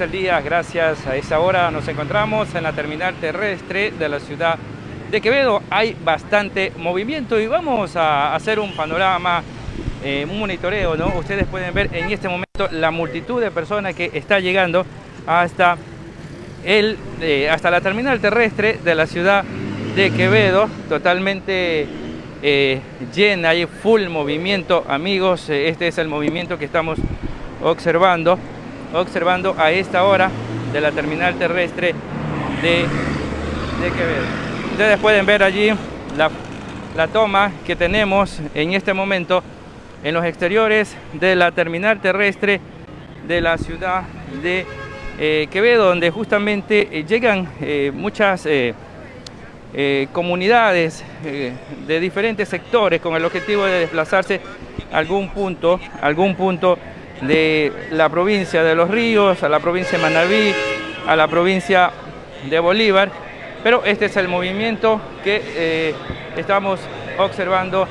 amigos, seguidores del día, gracias a esa hora nos encontramos en la terminal terrestre de la ciudad de Quevedo. Hay bastante movimiento y vamos a hacer un panorama, eh, un monitoreo, ¿no? Ustedes pueden ver en este momento la multitud de personas que está llegando hasta, el, eh, hasta la terminal terrestre de la ciudad de Quevedo, totalmente eh, llena, hay full movimiento, amigos, este es el movimiento que estamos observando, observando a esta hora de la terminal terrestre de, Quevedo. Ustedes pueden ver allí la, la toma que tenemos en este momento en los exteriores de la terminal terrestre de la ciudad de eh, Quevedo, donde justamente eh, llegan eh, muchas comunidades de diferentes sectores con el objetivo de desplazarse a algún punto, algún punto de la provincia de Los Ríos, a la provincia de Manabí, a la provincia de Bolívar, pero este es el movimiento que eh, estamos observando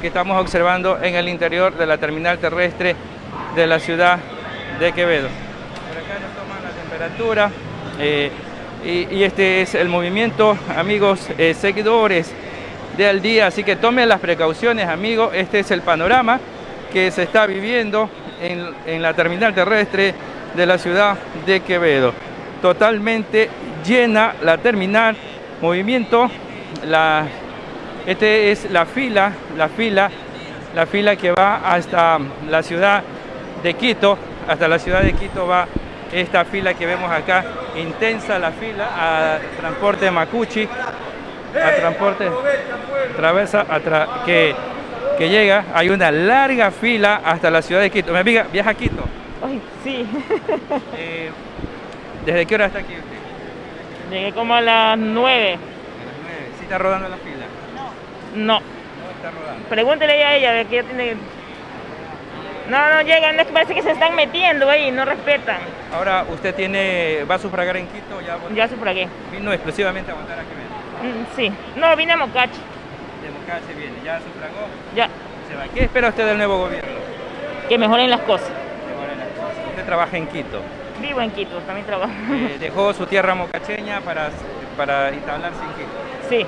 que estamos observando en el interior de la terminal terrestre de la ciudad de Quevedo. Por acá nos toman la temperatura eh, y, este es el movimiento, amigos eh, seguidores de Al Día, así que tomen las precauciones, amigos, este es el panorama que se está viviendo en, en la terminal terrestre de la ciudad de Quevedo. Totalmente llena la terminal, movimiento, la, este es la fila, la fila, la fila que va hasta la ciudad de Quito, hasta la ciudad de Quito va esta fila que vemos acá, intensa la fila a transporte Macuchi, a transporte travesa a tra, que que llega, hay una larga fila hasta la ciudad de Quito. Mi amiga, ¿viaja a Quito? Ay, sí. eh, ¿Desde qué hora está aquí usted? Llegué como a las 9. A las 9. ¿Sí está rodando la fila? No. No está rodando. Pregúntele a ella, ver que ella tiene... No, no llegan, es que parece que se están metiendo ahí, no respetan. Ahora, ¿usted tiene, va a sufragar en Quito? Ya, ya sufragué. ¿Vino exclusivamente a votar a Quevedo? Mm, sí. No, vine a Mocache. De Mocache viene, ¿ya sufragó? Ya. Se va. ¿Qué espera usted del nuevo gobierno? Que mejoren las cosas. Mejoren las cosas. Usted trabaja en Quito. Vivo en Quito, también trabajo. Eh, dejó su tierra mocacheña para, para instalarse en Quito. Sí.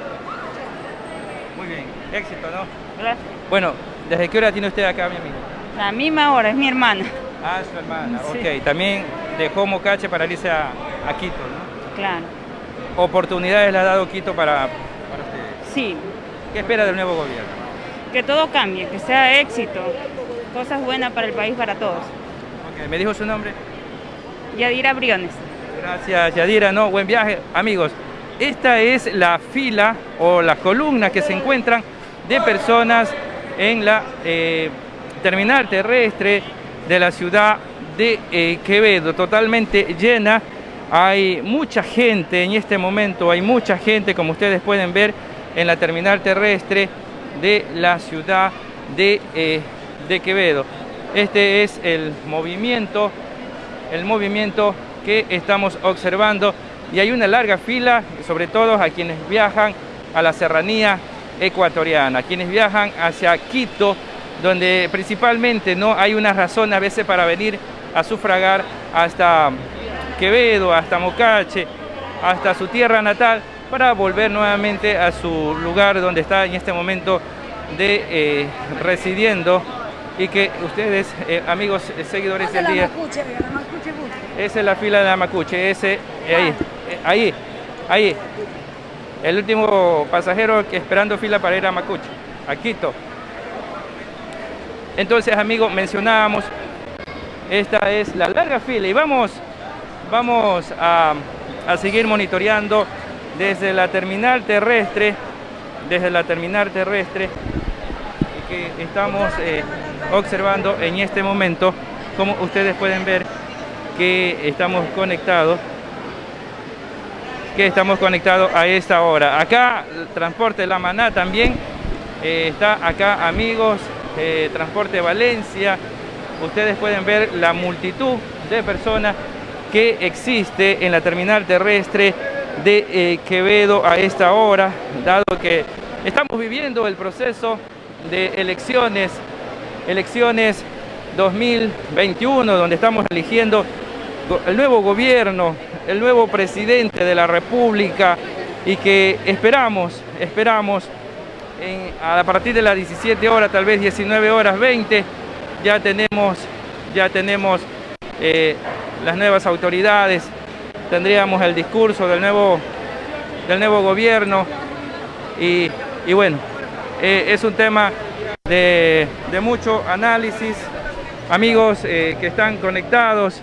Muy bien, éxito, ¿no? Gracias. Bueno, ¿desde qué hora tiene usted acá, mi amigo? La misma hora, es mi hermana. Ah, su hermana, Sí. ok. También dejó Mocache para irse a, a Quito, ¿no? Claro. ¿Oportunidades le ha dado Quito para, para ustedes? Sí, ¿Qué espera del nuevo gobierno? que todo cambie, que sea éxito, cosas buenas para el país, para todos. Ok, ¿Me dijo su nombre? Yadira Briones. Gracias, Yadira. No, buen viaje. Amigos, esta es la fila o la columna que se encuentran de personas en la eh, terminal terrestre de la ciudad de eh, Quevedo, totalmente llena. Hay mucha gente en este momento, hay mucha gente, como ustedes pueden ver, en la terminal terrestre de la ciudad de, eh, de Quevedo. Este es el movimiento, el movimiento que estamos observando y hay una larga fila, sobre todo a quienes viajan a la serranía ecuatoriana, quienes viajan hacia Quito, donde principalmente no hay una razón a veces para venir a sufragar hasta Quevedo, hasta Mocache, hasta su tierra natal, para volver nuevamente a su lugar donde está en este momento de eh, residiendo y que ustedes, eh, amigos eh, seguidores del día, esa es la fila de la Macuche, ese, ahí, ahí, ahí, el último pasajero que esperando fila para ir a Macuche, a Quito. Entonces, amigos, mencionábamos, esta es la larga fila y vamos, vamos a, a seguir monitoreando desde la terminal terrestre, desde la terminal terrestre que estamos eh, observando en este momento, como ustedes pueden ver que estamos conectados, que estamos conectados a esta hora. Acá Transporte La Maná también eh, está acá, amigos, eh, Transporte Valencia. Ustedes pueden ver la multitud de personas que existe en la terminal terrestre de eh, Quevedo a esta hora, dado que estamos viviendo el proceso de elecciones, elecciones 2021, donde estamos eligiendo el nuevo gobierno, el nuevo presidente de la República y que esperamos, esperamos a partir de las 17 horas, tal vez 19 horas 20, ya tenemos, ya tenemos eh, las nuevas autoridades, tendríamos el discurso del nuevo, del nuevo gobierno y, bueno, eh, es un tema de, mucho análisis, amigos eh, que están conectados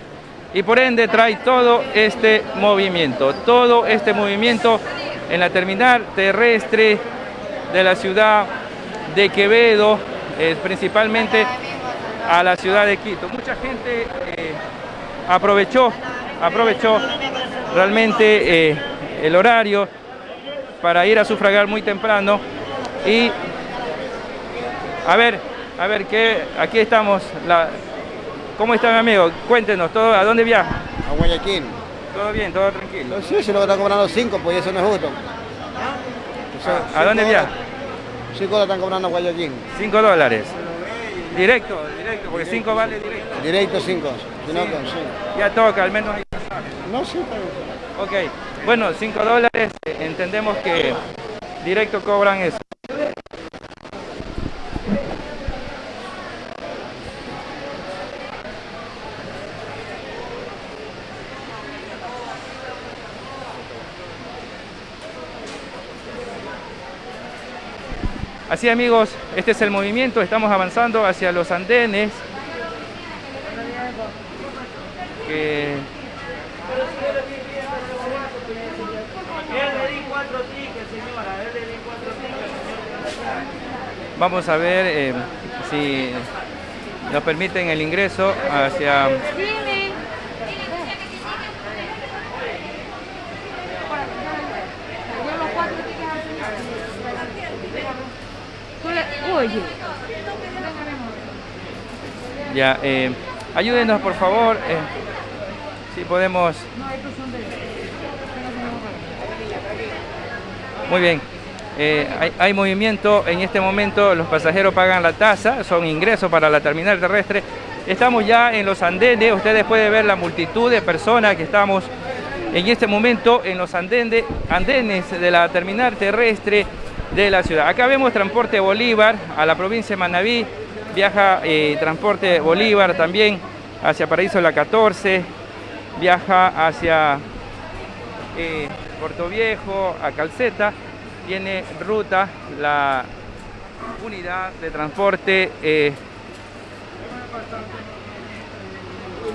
y por ende trae todo este movimiento, todo este movimiento en la terminal terrestre de la ciudad de Quevedo, principalmente a la ciudad de Quito. Mucha gente eh, aprovechó, aprovechó realmente eh, el horario para ir a sufragar muy temprano y a ver, a ver, que aquí estamos, la, ¿cómo está mi amigo? Cuéntenos, todo, ¿a dónde viaja? A Guayaquil. ¿Todo bien? ¿Todo tranquilo? Sí, se lo están cobrando 5, pues eso no es justo. ¿A, dónde viaja? 5 dólares están cobrando a Guayaquil. 5 dólares. Directo, directo, porque 5 vale directo. Directo 5. Ya toca, al menos hay No, Ok, bueno, 5 dólares, entendemos que directo cobran eso. Así amigos, este es el movimiento, estamos avanzando hacia los andenes. Vamos a ver eh, si nos permiten el ingreso hacia Ya, eh, ayúdenos por favor, eh, si podemos... Muy bien, eh, hay, movimiento, en este momento los pasajeros pagan la tasa, son ingresos para la terminal terrestre. Estamos ya en los andenes, ustedes pueden ver la multitud de personas que estamos en este momento en los andenes, de la terminal terrestre de la ciudad. Acá vemos Transporte Bolívar a la provincia de Manabí, viaja eh, Transporte Bolívar también hacia Paraíso la 14, viaja hacia eh, Puerto Viejo, a Calceta, tiene ruta la unidad de transporte eh,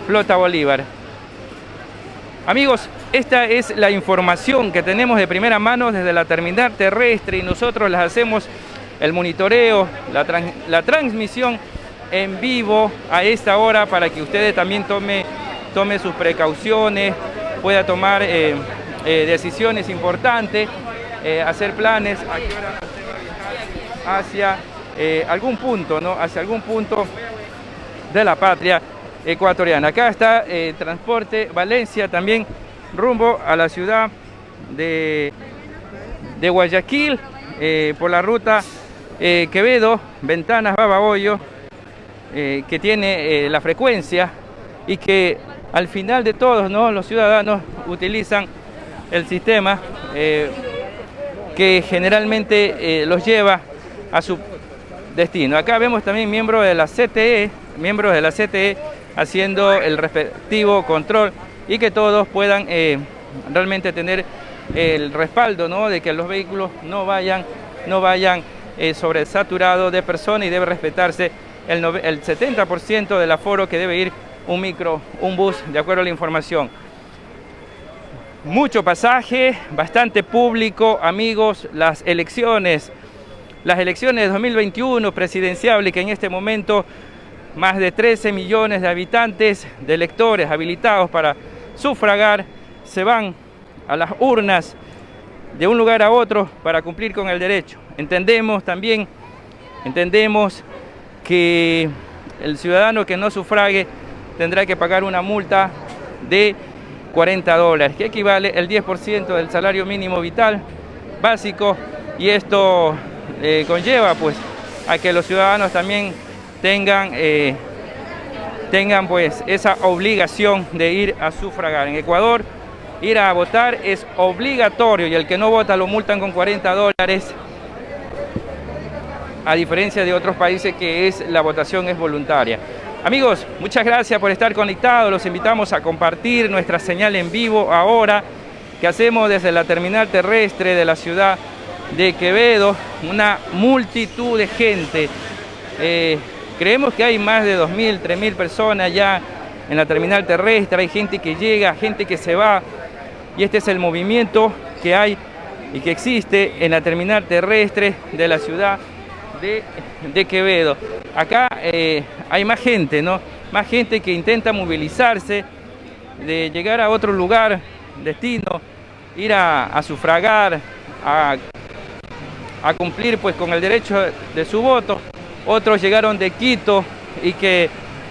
Flota Bolívar. Amigos, esta es la información que tenemos de primera mano desde la terminal terrestre y nosotros les hacemos el monitoreo, la, transmisión en vivo a esta hora para que ustedes también tome, tome sus precauciones, pueda tomar eh, eh, decisiones importantes, eh, hacer planes hacia algún punto, ¿no? Hacia algún punto de la patria ecuatoriana. Acá está Transporte Valencia también rumbo a la ciudad de, de Guayaquil eh, por la ruta eh, Quevedo, Ventanas, Babahoyo, eh, que tiene la frecuencia y que al final de todos ¿no? los ciudadanos utilizan el sistema que generalmente los lleva a su destino. Acá vemos también miembros de la CTE, miembros de la CTE haciendo el respectivo control y que todos puedan eh, realmente tener el respaldo ¿no? de que los vehículos no vayan, no vayan eh, sobresaturados de personas y debe respetarse el, el 70% del aforo que debe ir un micro, un bus, de acuerdo a la información. Mucho pasaje, bastante público, amigos, las elecciones, las elecciones de 2021 presidenciales que en este momento más de 13 millones de habitantes, de electores habilitados para sufragar, se van a las urnas de un lugar a otro para cumplir con el derecho. Entendemos también, entendemos que el ciudadano que no sufrague tendrá que pagar una multa de 40 dólares, que equivale al 10% del salario mínimo vital básico y esto eh, conlleva pues a que los ciudadanos también tengan eh, tengan pues esa obligación de ir a sufragar. En Ecuador, ir a votar es obligatorio y el que no vota lo multan con 40 dólares, a diferencia de otros países que es la votación es voluntaria. Amigos, muchas gracias por estar conectados, los invitamos a compartir nuestra señal en vivo ahora que hacemos desde la terminal terrestre de la ciudad de Quevedo, una multitud de gente. Eh, creemos que hay más de 2.000, 3.000 personas ya en la terminal terrestre, hay gente que llega, gente que se va, y este es el movimiento que hay y que existe en la terminal terrestre de la ciudad de, Quevedo. Acá eh, hay más gente, ¿no? Más gente que intenta movilizarse, de llegar a otro lugar, destino, ir a, sufragar, a, a, cumplir pues con el derecho de su voto. Otros llegaron de Quito y que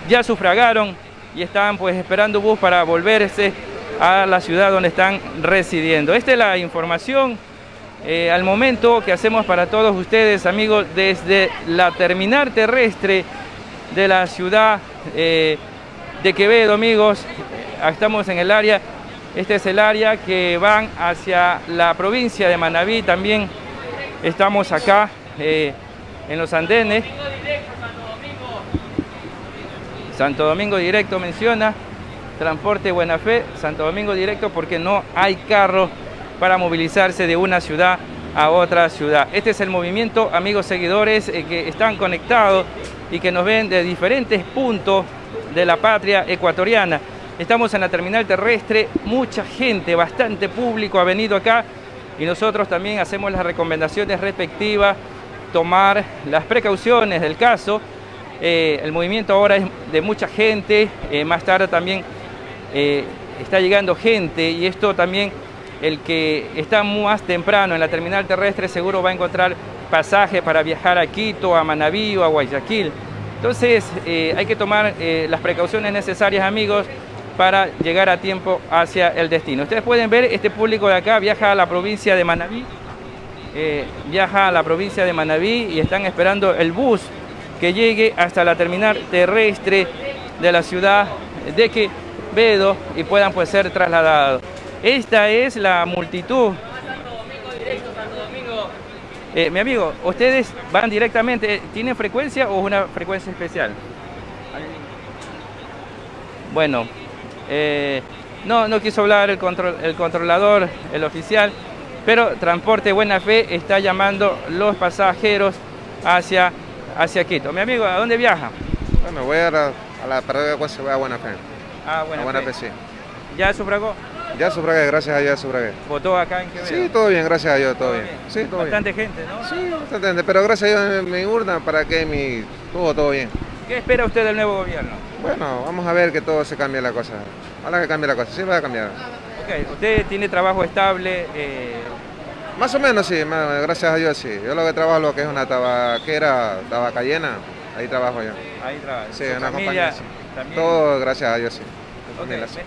ya sufragaron y estaban pues esperando bus para volverse a la ciudad donde están residiendo. Esta es la información eh, al momento que hacemos para todos ustedes, amigos, desde la terminal terrestre de la ciudad eh, de Quevedo, amigos. Estamos en el área, este es el área que van hacia la provincia de Manabí, también estamos acá eh, en los andenes. Santo Domingo Directo menciona, transporte Buena Fe, Santo Domingo Directo porque no hay carro para movilizarse de una ciudad a otra ciudad. Este es el movimiento, amigos seguidores, eh, que están conectados y que nos ven de diferentes puntos de la patria ecuatoriana. Estamos en la terminal terrestre, mucha gente, bastante público ha venido acá y nosotros también hacemos las recomendaciones respectivas, tomar las precauciones del caso. Eh, el movimiento ahora es de mucha gente, eh, más tarde también está llegando gente y esto también el que está más temprano en la terminal terrestre seguro va a encontrar pasaje para viajar a Quito, a Manabí o a Guayaquil. Entonces eh, hay que tomar eh, las precauciones necesarias, amigos, para llegar a tiempo hacia el destino. Ustedes pueden ver, este público de acá viaja a la provincia de Manabí, eh, viaja a la provincia de Manabí y están esperando el bus que llegue hasta la terminal terrestre de la ciudad de Quevedo y puedan pues ser trasladados. Esta es la multitud. Eh, mi amigo, ¿ustedes van directamente? ¿Tienen frecuencia o una frecuencia especial? Bueno, eh, no, no quiso hablar el, control, el controlador, el oficial, pero Transporte Buena Fe está llamando los pasajeros hacia, hacia Quito. Mi amigo, ¿a dónde viaja? Bueno, voy a la, a la parada de voy a Buena Fe. Ah, Buena, a Buena Fe. sí. ¿Ya sufragó? Ya sufragué, gracias a Dios sufragué. ¿Votó acá en Quevedo? Sí, todo bien, gracias a Dios, todo, bien. Sí, todo bastante gente, ¿no? Sí, bastante gente, pero gracias a Dios mi urna para que mi... Todo, todo bien. ¿Qué espera usted del nuevo gobierno? Bueno, vamos a ver que todo se cambie la cosa. Ojalá que cambie la cosa, sí va a cambiar. Ok, ¿usted tiene trabajo estable? Eh... Más o menos sí, gracias a Dios sí. Yo lo que trabajo lo que es una tabaquera, tabacayena, ahí trabajo yo. Ahí trabajo. Sí, una compañía. Todo gracias a Dios sí.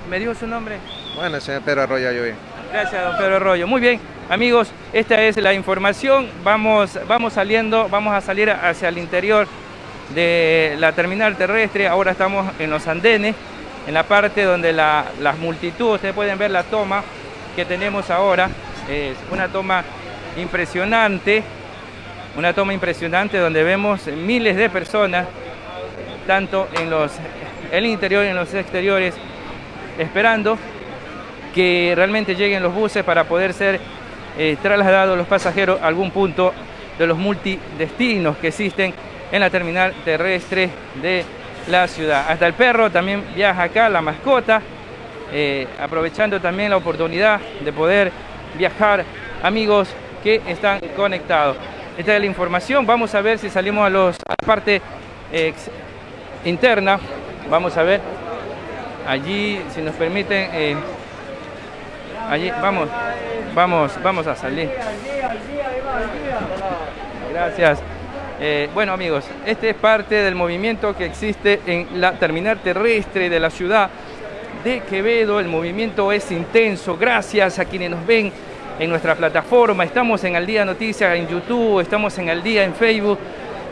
¿Me, dijo su nombre? Bueno, señor Pedro Arroyo yo Gracias, don Pedro Arroyo. Muy bien, amigos, esta es la información. Vamos, vamos saliendo, vamos a salir hacia el interior de la terminal terrestre. Ahora estamos en los andenes, en la parte donde la, las multitudes, ustedes pueden ver la toma que tenemos ahora. Es una toma impresionante, una toma impresionante donde vemos miles de personas, tanto en los el interior y en los exteriores, esperando que realmente lleguen los buses para poder ser eh, trasladados los pasajeros a algún punto de los multidestinos que existen en la terminal terrestre de la ciudad. Hasta el perro también viaja acá, la mascota, eh, aprovechando también la oportunidad de poder viajar amigos que están conectados. Esta es la información, vamos a ver si salimos a, los, a la parte interna, vamos a ver allí, si nos permiten, eh, allí, vamos, vamos, vamos a salir. Gracias. Eh, bueno amigos, este es parte del movimiento que existe en la terminal terrestre de la ciudad de Quevedo. El movimiento es intenso, gracias a quienes nos ven en nuestra plataforma. Estamos en Al Día Noticias en YouTube, estamos en Al Día en Facebook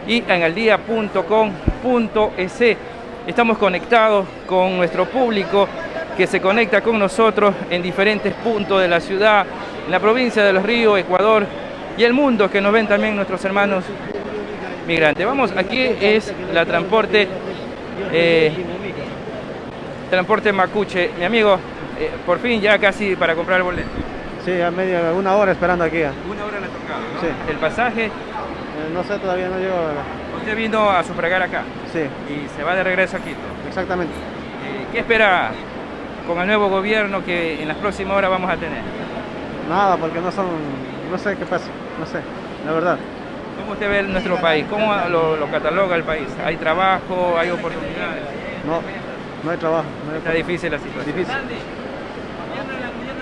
y en aldía.com.es. estamos conectados con nuestro público que se conecta con nosotros en diferentes puntos de la ciudad, en la provincia de Los Ríos, Ecuador y el mundo que nos ven también nuestros hermanos migrantes. Vamos, aquí es la transporte, eh, transporte Macuche. Mi amigo, eh, por fin ya casi para comprar el boleto. Sí, a media, una hora esperando aquí. Una hora le ha tocado, ¿no? Sí. El pasaje, Eh, no sé, todavía no llego. Usted vino a sufragar acá Sí, y se va de regreso a Quito. exactamente. Eh, ¿Qué espera con el nuevo gobierno que en las próximas horas vamos a tener? Nada, porque no son, no sé qué pasa, no sé, la verdad. ¿Cómo usted ve nuestro país? ¿Cómo lo, lo cataloga el país? ¿Hay trabajo? ¿Hay oportunidades? No, no hay trabajo. No hay Está difícil la situación. Difícil.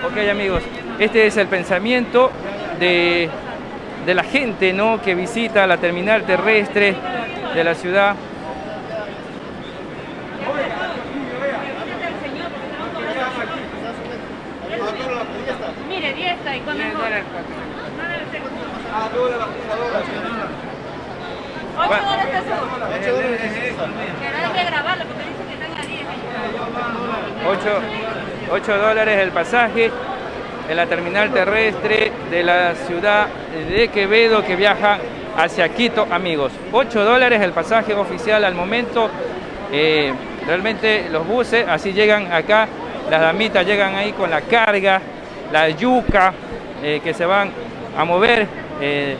Ok amigos, este es el pensamiento de, de la gente ¿no? que visita la terminal terrestre de la ciudad. Mire, 10 está y con. Ocho Bueno. dólares de eso. Pero hay que grabarlo porque dicen que están a 10. 8, 8 dólares el pasaje en la terminal terrestre de la ciudad de Quevedo que viaja hacia Quito, amigos. 8 dólares el pasaje oficial al momento. Eh, realmente los buses así llegan acá, las damitas llegan ahí con la carga, la yuca eh, que se van a mover. Eh,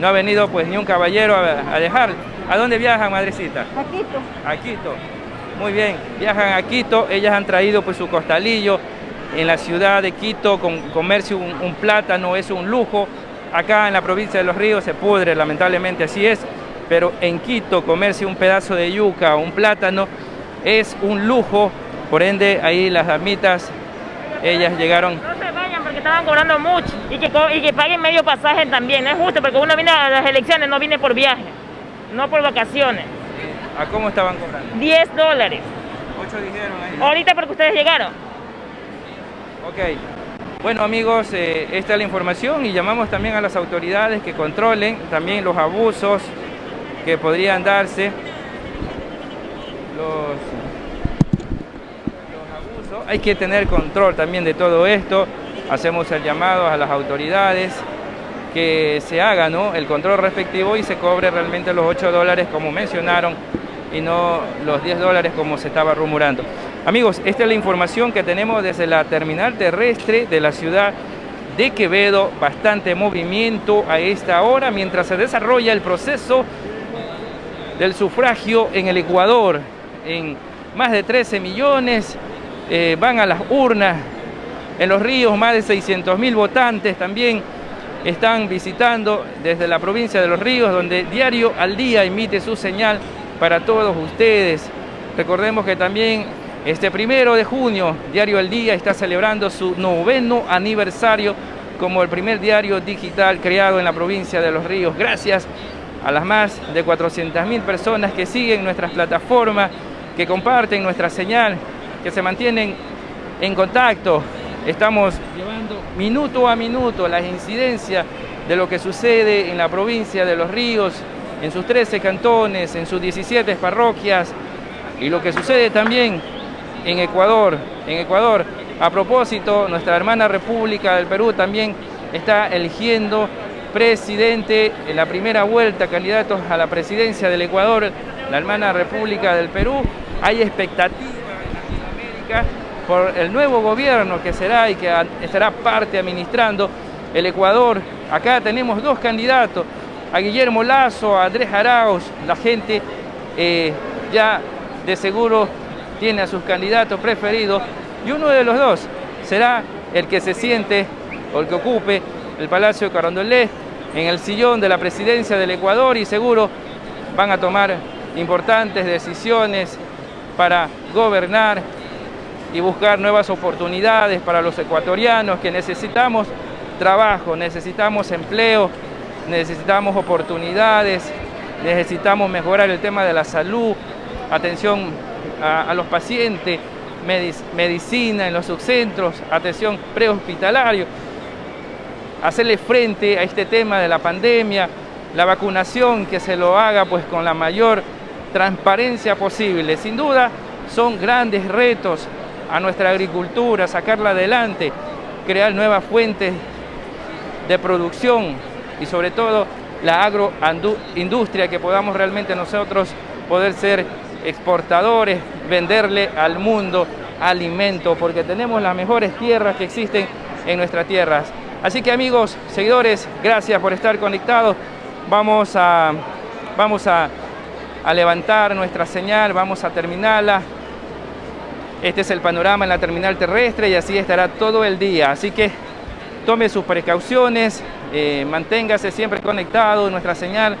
no ha venido pues ni un caballero a, a dejar. ¿A dónde viajan, madrecita? A Quito. a Quito. Muy bien, viajan a Quito, ellas han traído pues su costalillo. En la ciudad de Quito, con comerse un, un plátano es un lujo. Acá en la provincia de Los Ríos se pudre, lamentablemente así es. Pero en Quito comerse un pedazo de yuca o un plátano es un lujo. Por ende, ahí las damitas, ellas llegaron No se vayan porque estaban cobrando mucho y que, co- y que paguen medio pasaje también. No es justo porque uno viene a las elecciones, no viene por viaje, no por vacaciones. ¿A cómo estaban cobrando? 10 dólares. Ocho dijeron ahí. Ahorita porque ustedes llegaron. Ok. Bueno amigos, eh, esta es la información y llamamos también a las autoridades que controlen también los abusos que podrían darse. Los, abusos. Hay que tener control también de todo esto. Hacemos el llamado a las autoridades que se haga ¿no? el control respectivo y se cobre realmente los 8 dólares como mencionaron y no los 10 dólares como se estaba rumorando. Amigos, esta es la información que tenemos desde la terminal terrestre de la ciudad de Quevedo. Bastante movimiento a esta hora mientras se desarrolla el proceso del sufragio en el Ecuador. En más de 13 millones eh, van a las urnas. En los ríos más de 600 mil votantes también están visitando desde la provincia de Los Ríos, donde diario al día emite su señal para todos ustedes. Recordemos que también este primero de junio, Diario al Día está celebrando su noveno aniversario como el primer diario digital creado en la provincia de Los Ríos. Gracias a las más de 400 mil personas que siguen nuestras plataformas, que comparten nuestra señal, que se mantienen en contacto. Estamos llevando minuto a minuto las incidencias de lo que sucede en la provincia de Los Ríos, en sus 13 cantones, en sus 17 parroquias y lo que sucede también en Ecuador. En Ecuador, a propósito, nuestra hermana República del Perú también está eligiendo presidente en la primera vuelta, candidatos a la presidencia del Ecuador, la hermana República del Perú. Hay expectativa en Latinoamérica por el nuevo gobierno que será y que estará parte administrando el Ecuador. Acá tenemos dos candidatos, a Guillermo Lazo, a Andrés Arauz. La gente eh, ya de seguro tiene a sus candidatos preferidos y uno de los dos será el que se siente o el que ocupe el Palacio de en el sillón de la presidencia del Ecuador y seguro van a tomar importantes decisiones para gobernar y buscar nuevas oportunidades para los ecuatorianos que necesitamos trabajo, necesitamos empleo, necesitamos oportunidades, necesitamos mejorar el tema de la salud, atención a, los pacientes, medic- medicina en los subcentros, atención prehospitalario, hacerle frente a este tema de la pandemia, la vacunación que se lo haga pues con la mayor transparencia posible. Sin duda son grandes retos a nuestra agricultura, sacarla adelante, crear nuevas fuentes de producción y sobre todo la agroindustria, que podamos realmente nosotros poder ser exportadores, venderle al mundo alimento, porque tenemos las mejores tierras que existen en nuestras tierras. Así que amigos, seguidores, gracias por estar conectados. Vamos a, vamos a, a levantar nuestra señal, vamos a terminarla. Este es el panorama en la terminal terrestre y así estará todo el día. Así que tome sus precauciones, eh, manténgase siempre conectado nuestra señal.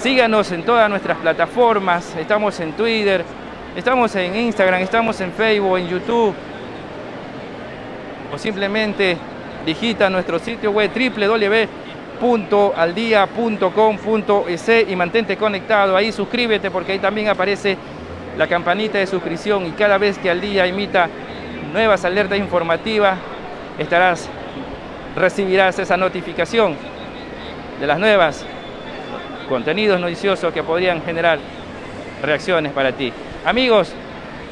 Síganos en todas nuestras plataformas, estamos en Twitter, estamos en Instagram, estamos en Facebook, en YouTube. O simplemente digita nuestro sitio web www.aldia.com.es y mantente conectado ahí, suscríbete porque ahí también aparece la campanita de suscripción y cada vez que al día imita nuevas alertas informativas recibirás esa notificación de las nuevas contenidos noticiosos que podrían generar reacciones para ti. Amigos,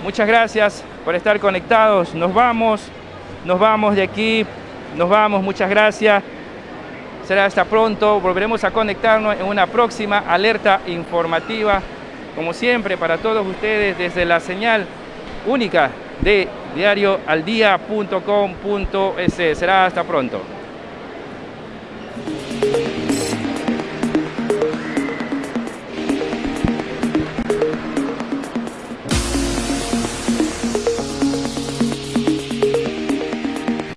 muchas gracias por estar conectados. Nos vamos, nos vamos de aquí, nos vamos, muchas gracias. Será hasta pronto, volveremos a conectarnos en una próxima alerta informativa, como siempre, para todos ustedes desde la señal única de diarioaldia.com.es. Será hasta pronto.